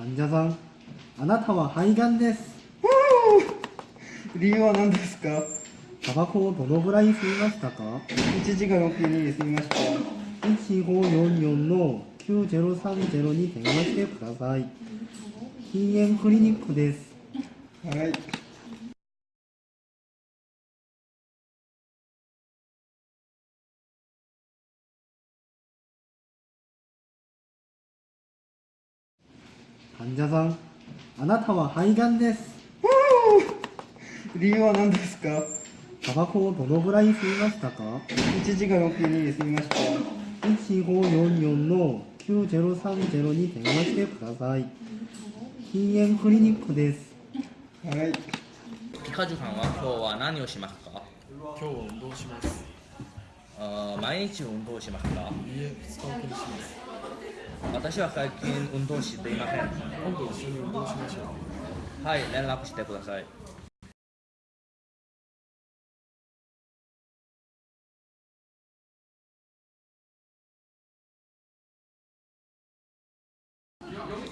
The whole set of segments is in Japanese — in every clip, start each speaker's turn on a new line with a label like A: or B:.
A: 患者さんあなたは肺がんです。
B: 理由は何ですか？
A: タバコをどのぐらい吸いましたか
B: ？1時間6分に済みました。
A: 1544の9030に電話してください。禁煙クリニックです。
B: はい
A: 患者さんあなたは肺がんです。
B: 理由は何ですか？
A: タバコをどのぐらい吸いましたか
B: ？1時間6分に済みました。
A: 1544の9030に電話してください。禁煙クリニックです。
B: はい。
C: ピカジュさんは今日は何をしますか？
D: 今日は運動します。
C: あー毎日運動しますか？
D: いいえ2日おきにします
C: 私は最近運動していません。
D: 今度一緒に運動しましょう
C: はい連絡してください。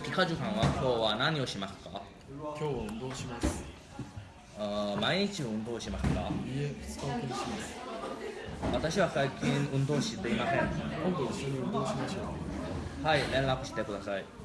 C: ピカジュさんは今日は何をしますか？
D: 今日は運動します。
C: 毎日運動しますか？
D: いいえ2日おきにします。
C: 私は最近運動していません。
D: 今度一緒に運動しましょう
C: はい連絡してください。